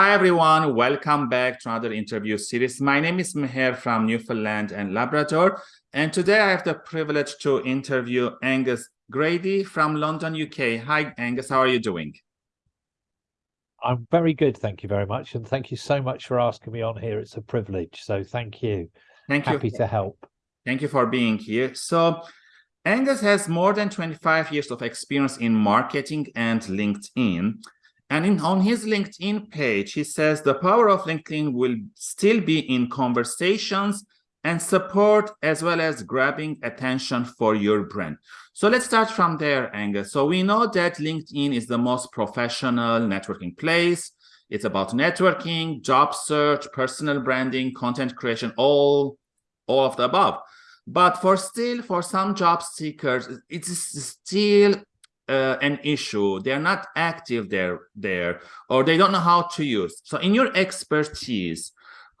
Hi, everyone. Welcome back to another interview series. My name is Meher from Newfoundland and Labrador. And today I have the privilege to interview Angus Grady from London, UK. Hi, Angus. How are you doing? I'm very good. Thank you very much. And thank you so much for asking me on here. It's a privilege. So thank you. Thank you. Happy to help. Thank you for being here. So Angus has more than 25 years of experience in marketing and LinkedIn. And in, on his LinkedIn page, he says the power of LinkedIn will still be in conversations and support as well as grabbing attention for your brand. So let's start from there, Angus. So we know that LinkedIn is the most professional networking place. It's about networking, job search, personal branding, content creation, all, all of the above. But for still, for some job seekers, it is still uh, an issue they're not active there there or they don't know how to use so in your expertise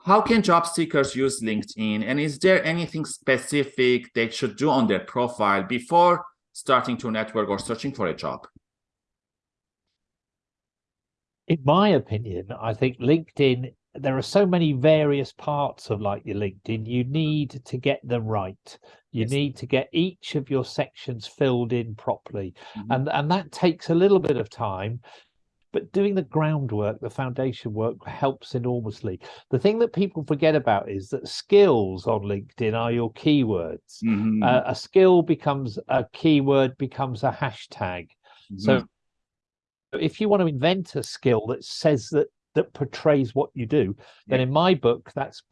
how can job seekers use linkedin and is there anything specific they should do on their profile before starting to network or searching for a job in my opinion i think linkedin there are so many various parts of like your LinkedIn. You need to get them right. You yes. need to get each of your sections filled in properly. Mm -hmm. And, and that takes a little bit of time, but doing the groundwork, the foundation work helps enormously. The thing that people forget about is that skills on LinkedIn are your keywords. Mm -hmm. uh, a skill becomes a keyword, becomes a hashtag. Mm -hmm. So if you want to invent a skill that says that that portrays what you do, then in my book, that's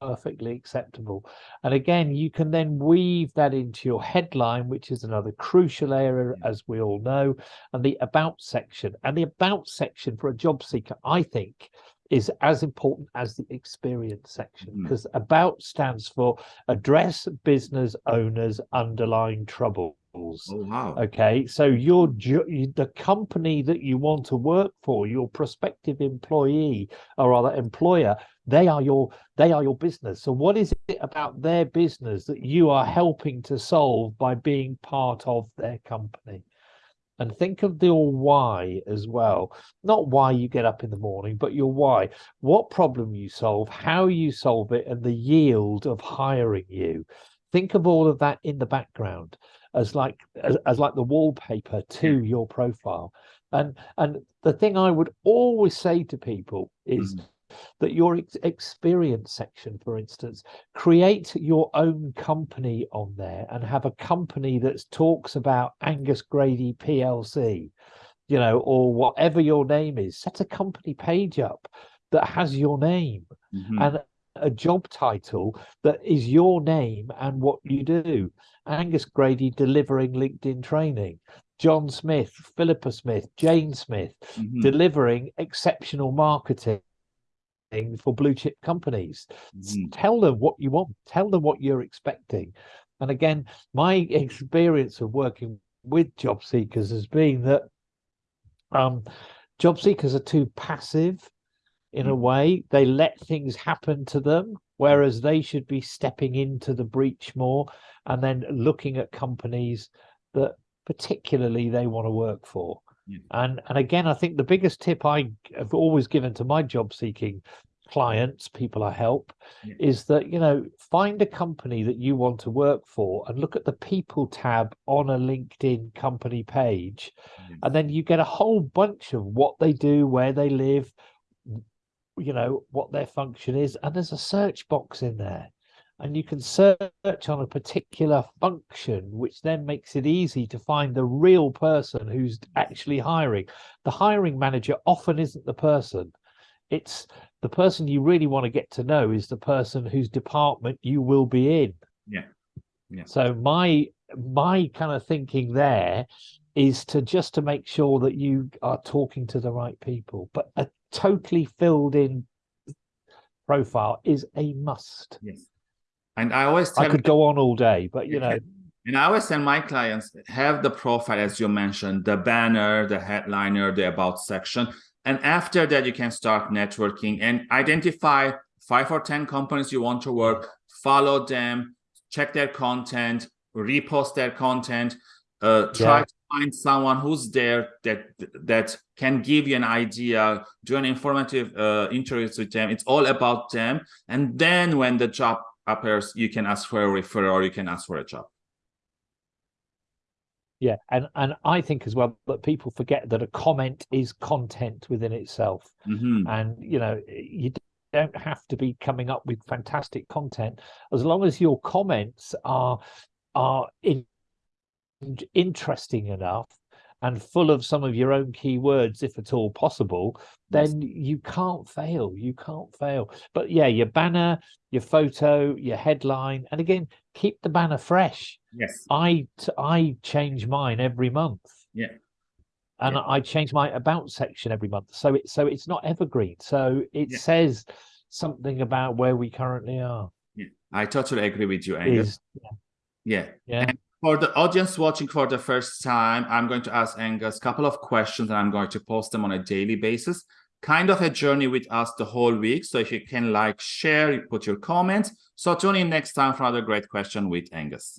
perfectly acceptable. And again, you can then weave that into your headline, which is another crucial area, as we all know, and the about section. And the about section for a job seeker, I think, is as important as the experience section because mm. about stands for address business owners underlying trouble Oh, wow. Okay, so your the company that you want to work for, your prospective employee or rather employer, they are your they are your business. So what is it about their business that you are helping to solve by being part of their company? And think of your why as well. Not why you get up in the morning, but your why. What problem you solve, how you solve it, and the yield of hiring you. Think of all of that in the background as like as, as like the wallpaper to your profile and and the thing i would always say to people is mm. that your ex experience section for instance create your own company on there and have a company that talks about angus grady plc you know or whatever your name is set a company page up that has your name mm -hmm. and a job title that is your name and what you do. Angus Grady delivering LinkedIn training. John Smith, Philippa Smith, Jane Smith mm -hmm. delivering exceptional marketing for blue chip companies. Mm -hmm. Tell them what you want, tell them what you're expecting. And again, my experience of working with job seekers has been that um, job seekers are too passive in a mm. way. They let things happen to them, whereas they should be stepping into the breach more and then looking at companies that particularly they want to work for. Yeah. And and again, I think the biggest tip I have always given to my job seeking clients, people I help, yeah. is that, you know, find a company that you want to work for and look at the people tab on a LinkedIn company page. Yeah. And then you get a whole bunch of what they do, where they live, you know what their function is and there's a search box in there. And you can search on a particular function which then makes it easy to find the real person who's actually hiring. The hiring manager often isn't the person. It's the person you really want to get to know is the person whose department you will be in. Yeah. Yeah. So my my kind of thinking there is to just to make sure that you are talking to the right people but a totally filled in profile is a must. Yes. And I always I could go on all day, but you know. And I always tell my clients have the profile, as you mentioned, the banner, the headliner, the about section. And after that, you can start networking and identify five or 10 companies you want to work, follow them, check their content, repost their content, uh, try yeah. to find someone who's there that that can give you an idea, do an informative uh, interviews with them. It's all about them. And then when the job appears, you can ask for a referral or you can ask for a job. Yeah, and and I think as well that people forget that a comment is content within itself, Mhm. and you know you don't have to be coming up with fantastic content as long as your comments are are in, interesting enough and full of some of your own keywords if at all possible then you can't fail you can't fail but yeah your banner your photo your headline and again keep the banner fresh Yes. I I change mine every month. Yeah. And Yeah. I change my about section every month. So it so it's not evergreen. So it Yeah. says something about where we currently are. Yeah, I totally agree with you, Angus. Is Yeah. yeah. And for the audience watching for the first time, I'm going to ask Angus a couple of questions and I'm going to post them on a daily basis. Kind of a journey with us the whole week. So if you can like, share, put your comments. So tune in next time for another great question with Angus.